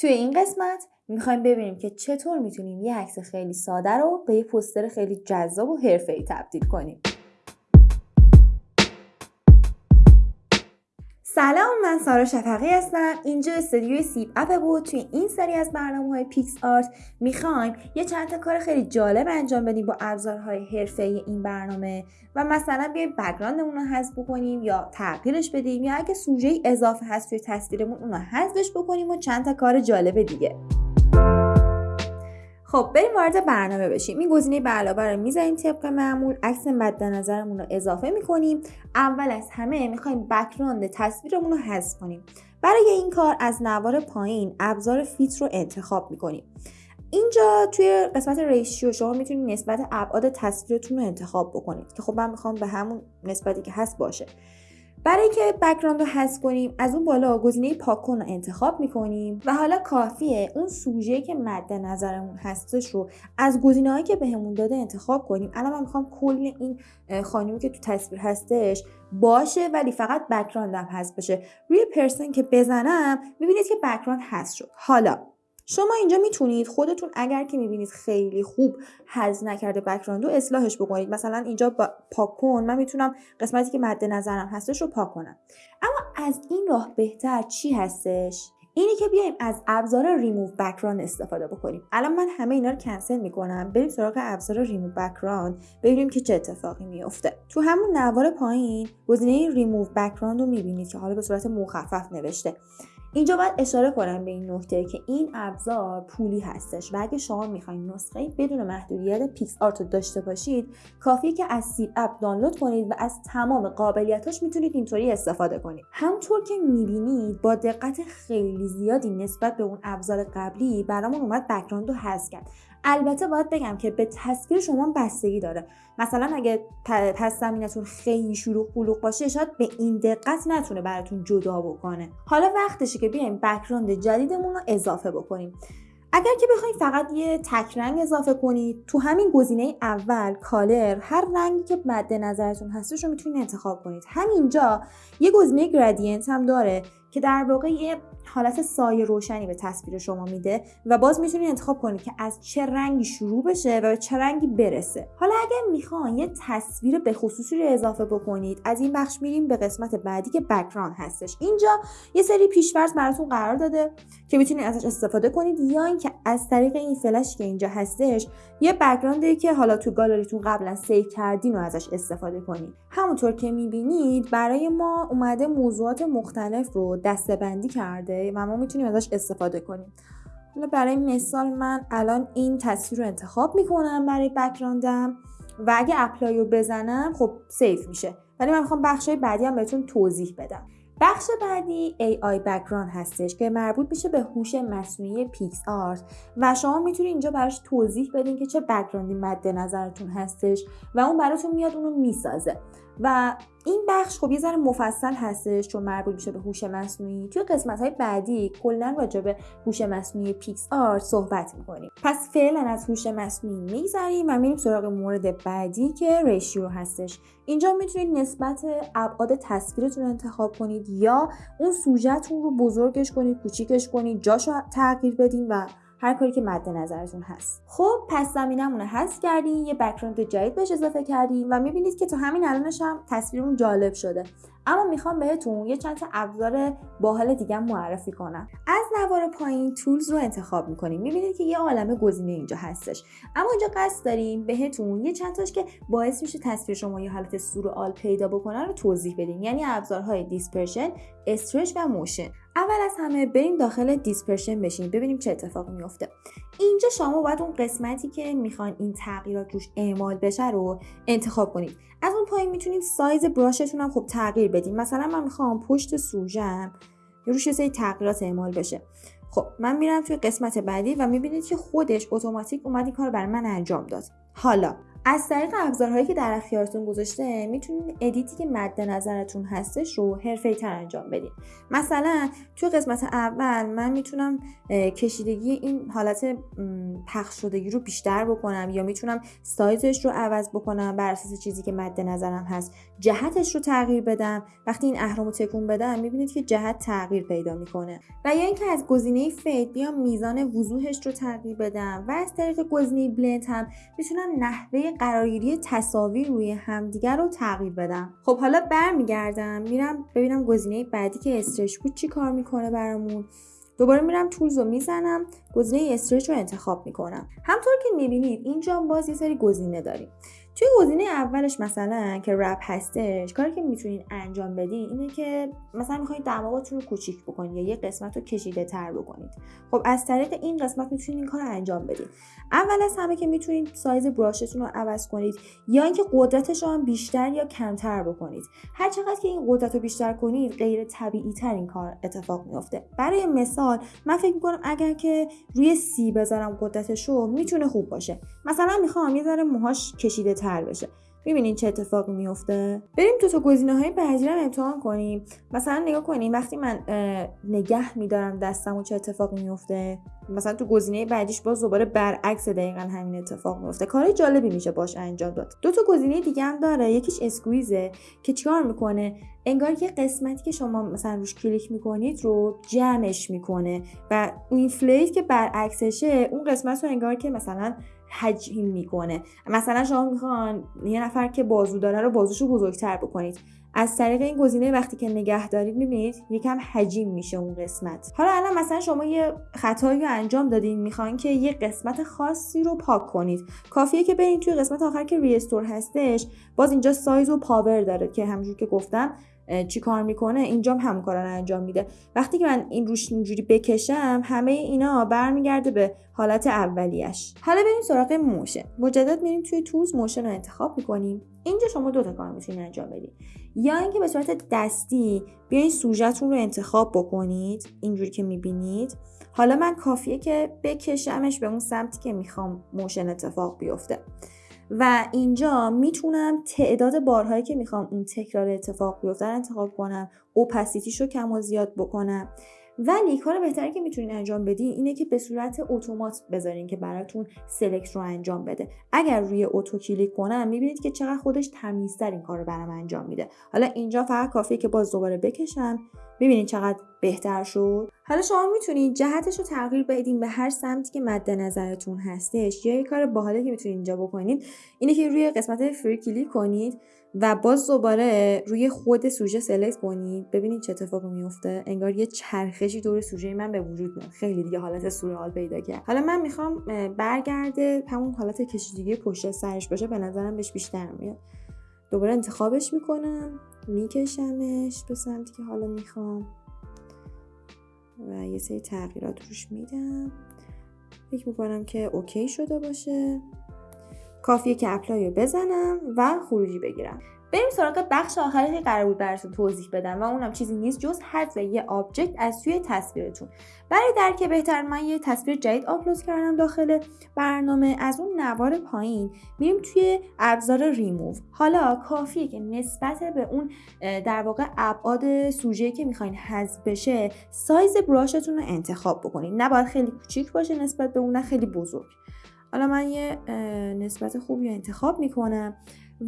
توی این قسمت می‌خوایم ببینیم که چطور می‌تونیم یه عکس خیلی ساده رو به یه پوستر خیلی جذاب و حرفه‌ای تبدیل کنیم. سلام من سارا شفقی هستم. اینجا استودیوی سیب اپ بود. توی این سری از برنامه های پیکس آرت می‌خوایم یه چند تا کار خیلی جالب انجام بدیم با ابزارهای حرفه‌ای این برنامه و مثلا بیایم background مون رو حذف بکنیم یا تغییرش بدیم یا اگه سوژه اضافه هست توی تصویرمون اون رو حذفش بکنیم و چند تا کار جالب دیگه. خب بریم وارد برنامه بشیم. این گزینه به علاوه رو می‌زنیم طبق معمول. عکس مد نظرمون رو اضافه می‌کنیم. اول از همه می‌خوایم background تصویرمون رو حذف کنیم. برای این کار از نوار پایین ابزار fit رو انتخاب می‌کنیم. اینجا توی قسمت ratio شما می‌تونید نسبت ابعاد تصویرتون رو انتخاب بکنید که خب من می‌خوام به همون نسبتی که هست باشه. برای که background رو حذف کنیم از اون بالا گزینه پاک کن رو انتخاب می‌کنیم و حالا کافیه اون سوژه که مد نظرمون هستش رو از گزینه هایی که بهمون داده انتخاب کنیم. الان من می‌خوام کل این خانمی که تو تصویر هستش باشه ولی فقط background م حذف بشه. روی person که بزنم می‌بینید که background حذف شد. حالا شما اینجا می‌تونید خودتون اگر که می‌بینید خیلی خوب حذف نکرده background رو اصلاحش بکنید. مثلا اینجا پاک کن. من می‌تونم قسمتی که مد نظرم هستش رو پاک کنم. اما از این راه بهتر چی هستش؟ اینی که بیایم از ابزار ریموو بکراند استفاده بکنیم. الان من همه اینا رو کنسل می‌کنم. بریم سراغ ابزار ریموو بکراند ببینیم که چه اتفاقی میفته تو همون نوار پایین گزینه ریموو بکراند رو می‌بینید که حالا به صورت مخفف نوشته. اینجا باید اشاره کنم به این نکته که این ابزار پولی هستش و اگه شما می‌خواین نسخه بدون محدودیت پیکس آرت رو داشته باشید کافیه که از سیب اپ دانلود کنید و از تمام قابلیتاش می‌تونید اینطوری استفاده کنید. همونطور که می‌بینید با دقت خیلی زیادی نسبت به اون ابزار قبلی برامون اومد background رو حذف کرد. البته باید بگم که به تصویر شما بستگی داره. مثلا اگه پس زمینتون خیلی شلوغ بلوغ باشه شاید به این دقت نتونه براتون جدا بکنه. حالا وقتشه که بیایم background جدیدمون رو اضافه بکنیم. اگر که بخواید فقط یه تک رنگ اضافه کنید تو همین گزینه اول color هر رنگی که مد نظرتون هستش رو می‌تونید انتخاب کنید. همینجا یه گزینه gradient هم داره. که در واقع یه حالت سایه روشنی به تصویر شما میده و باز می‌تونید انتخاب کنید که از چه رنگی شروع بشه و به چه رنگی برسه. حالا اگر می‌خواین یه تصویر به خصوصی رو اضافه بکنید از این بخش میریم به قسمت بعدی که background هستش. اینجا یه سری پیش‌فرض براتون قرار داده که می‌تونید ازش استفاده کنید یا اینکه از طریق این فلش که اینجا هستش یه background ی که حالا تو گالریتون قبلا save کردین و ازش استفاده کنید. همونطور که می‌بینید برای ما اومده موضوعات مختلف رو دستبندی کرده و ما می‌تونیم ازش استفاده کنیم. حالا برای مثال من الان این تصویر رو انتخاب می‌کنم برای background م و اگه apply رو بزنم خب save میشه. ولی من می‌خوام بخشای بعدی هم بهتون توضیح بدم. بخش بعدی AI background هستش که مربوط میشه به هوش مصنوعی پیکس آرت و شما می‌تونید اینجا براش توضیح بدین که چه background ی مد نظرتون هستش و اون براتون میاد اونو می‌سازه. و این بخش خب یه ذره مفصل هستش چون مربوط میشه به هوش مصنوعی. توی قسمت های بعدی کلا راجع به هوش مصنوعی پیکس آرت صحبت می‌کنیم. پس فعلا از هوش مصنوعی میگذریم و میریم سراغ مورد بعدی که ratio هستش. اینجا می‌تونید نسبت ابعاد تصویرتون رو انتخاب کنید یا اون سوژهتون رو بزرگش کنید کوچیکش کنید جاشو تغییر بدین و هر کاری که مد نظرتون هست. خب پس زمینمون رو حذف کردیم یه بکراند جدید بهش اضافه کردیم و می‌بینید که تا همین الانش هم تصویرمون جالب شده. اما می‌خوام بهتون یه چند تا ابزار باحال دیگه معرفی کنم. از نوار پایین تولز رو انتخاب می‌کنیم. می‌بینید که یه عالمه گزینه اینجا هستش. اما اینجا قصد داریم بهتون یه چند تاش که باعث میشه تصویر شما یه حالت سورئال پیدا بکنن رو توضیح بدیم. یعنی ابزارهای dispersion stretch و motion اول از همه بریم داخل dispersion بشیم ببینیم چه اتفاقی میفته اینجا شما باید اون قسمتی که می‌خواین این تغییرات روش اعمال بشه رو انتخاب کنید. از اون پایین می‌تونید سایز brush تون هم خب تغییر بدیم مثلا من می‌خوام پشت سوژم روش یه سری تغییرات اعمال بشه. خب من میرم توی قسمت بعدی و می‌بینید که خودش اتوماتیک اومد این کار برای من انجام داد. حالا از طریق ابزارهایی که در اختیارتون گذاشته می‌تونید edit ی که مد نظرتون هستش رو حرفه‌ای تر انجام بدین. مثلا توی قسمت اول من می‌تونم کشیدگی این حالت پخش شدگی رو بیشتر بکنم یا می‌تونم سایزش رو عوض بکنم بر اساس چیزی که مد نظرم هست. جهتش رو تغییر بدم. وقتی این اهرم رو تکون بدم می‌بینید که جهت تغییر پیدا می‌کنه. و یا اینکه از گزینه fade بیام میزان وضوحش رو تغییر بدم. و از طریق گزینه blend هم می‌تونم نحوه قرارگیری تصاویر روی همدیگر رو تغییر بدم. خب حالا برمیگردم میرم ببینم گزینه بعدی که استرچ بود چی کار می‌کنه برامون. دوباره میرم تولز رو می‌زنم گزینه استرچ رو انتخاب می‌کنم. همطور که می‌بینید اینجا باز یه سری گزینه داریم. توی گزینه اولش مثلا که رپ هستش کاری که می‌تونین انجام بدین اینه که مثلا می‌خواید دماغتون رو کوچیک بکنید یا یه قسمت رو کشیده تر بکنید خب از طریق این قسمت می‌تونید این کار انجام بدید اول از همه که می‌تونید سایز براشتون رو عوض کنید یا اینکه قدرتش هم بیشتر یا کمتر بکنید. هر چقدر که این قدرت رو بیشتر کنید غیر طبیعی تر این کار اتفاق میفته برای مثال من فکر می‌کنم اگر که روی سی بذارم قدرتش رو می‌تونه خوب باشه. مثلا می‌خوام یه ذره موهاش کشیده تر بشه. می‌بینین چه اتفاقی میفته بریم تو تا گزینه های بعدی رو امتحان کنیم. مثلا نگاه کنیم وقتی من نگه میدارم دستم و چه اتفاقی میفته مثلا تو گزینه بعدیش باز دوباره برعکس دقیقا همین اتفاق میفته کار جالبی میشه باش انجام داد. دو تا گزینه دیگه هم داره. یکیش اسکویزه که چیکار می‌کنه؟ انگار که قسمتی که شما مثلا روش کلیک می‌کنید رو جمعش می‌کنه و این فلیت که برعکسشه اون قسمت رو انگار که مثلا حجم می‌کنه. مثلا شما می‌خوان یه نفر که بازو داره رو بازوشو بزرگتر بکنید. از طریق این گزینه وقتی که نگه دارید می‌بینید یکم حجیم میشه اون قسمت. حالا الان مثلا شما یه خطایی رو انجام دادین می‌خواین که یه قسمت خاصی رو پاک کنید. کافیه که برید توی قسمت آخر که restore هستش. باز اینجا سایز و power داره که همونجور که گفتم چی کار می‌کنه اینجام هم کارا رو انجام میده. وقتی که من این روش اینجوری بکشم همه اینا برمیگرده به حالت اولیش. حالا بریم سراغ motion. مجدد میریم توی tools motion رو انتخاب می‌کنیم. اینجا شما دو تا کار می‌تونید انجام بدید. یا اینکه به صورت دستی بیاین سوژهتون رو انتخاب بکنید اینجوری که می‌بینید. حالا من کافیه که بکشمش به اون سمتی که می‌خوام motion اتفاق بیفته. و اینجا می‌تونم تعداد بارهایی که می‌خوام اون تکرار اتفاق بیفته انتخاب کنم opacity ش رو کم و زیاد بکنم. ولی کار بهتری که می‌تونین انجام بدین اینه که به صورت اتومات بذارین که براتون select رو انجام بده. اگر روی auto کلیک کنم می‌بینید که چقدر خودش تمیزتر این کار رو برام انجام میده. حالا اینجا فقط کافیه که باز دوباره بکشم. ببینید چقدر بهتر شد. حالا شما می‌تونید جهتش رو تغییر بدین به هر سمتی که مد نظرتون هستش. یا یه کار باحالی که می‌تونید اینجا بکنید اینه که روی قسمت فری کلیک کنید. و باز دوباره روی خود سوژه سلکت کنید ببینید چه اتفاقی میفته. انگار یه چرخشی دور سوژه من به وجود میاد. خیلی دیگه حالت سورئال پیدا کرد. حالا من می‌خوام برگرده همون حالت کشیدگی پشت سرش باشه به نظرم بهش بیشتر میاد. دوباره انتخابش می‌کنم میکشمش به سمتی که حالا می‌خوام. و یه سری تغییرات روش میدم. فکر می‌کنم که OK شده باشه. کافیه که apply بزنم و خروجی بگیرم. بریم سراغ بخش آخری که قرار بود براتون توضیح بدم و اونم چیزی نیست جز حذف یه object از توی تصویرتون. برای درک بهتر من یه تصویر جدید آپلود کردم داخل برنامه. از اون نوار پایین میریم توی ابزار ریموو حالا کافیه که نسبت به اون در واقع ابعاد سوژه که می‌خواین حذف بشه سایز براشتون رو انتخاب بکنید نباید خیلی کوچیک باشه نسبت به اون نه خیلی بزرگ. حالا من یه نسبت خوبی رو انتخاب می‌کنم.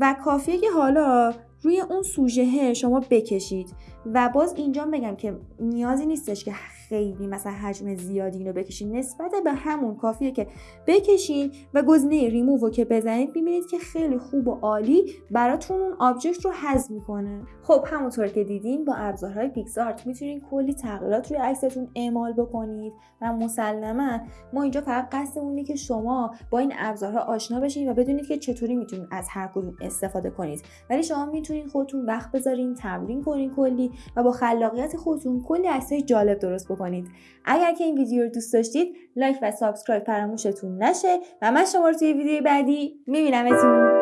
و کافیه که حالا روی اون سوژه شما بکشید. و باز اینجا بگم که نیازی نیستش که خیلی مثلا حجم زیادی اینو بکشین. نسبت به همون کافیه که بکشین و گزینه ریموو که بزنید می‌بینید که خیلی خوب و عالی براتون اون object رو حذف می‌کنه. خب همونطور که دیدین با ابزارهای پیکسارت می‌تونین کلی تغییرات روی عکستون اعمال بکنید و مسلما ما اینجا فقط قصدمونه که شما با این ابزارها آشنا بشین و بدونید که چطوری می‌تونید از هر کدوم استفاده کنید. ولی شما می‌تونید خودتون وقت بذارین تمرین کنین کلی و با خلاقیت خودتون کلی عکسای جالب درست بکنید اگر که این ویدیو رو دوست داشتید like و subscribe فراموشتون نشه و من شما رو توی ویدیو بعدی میبینمتون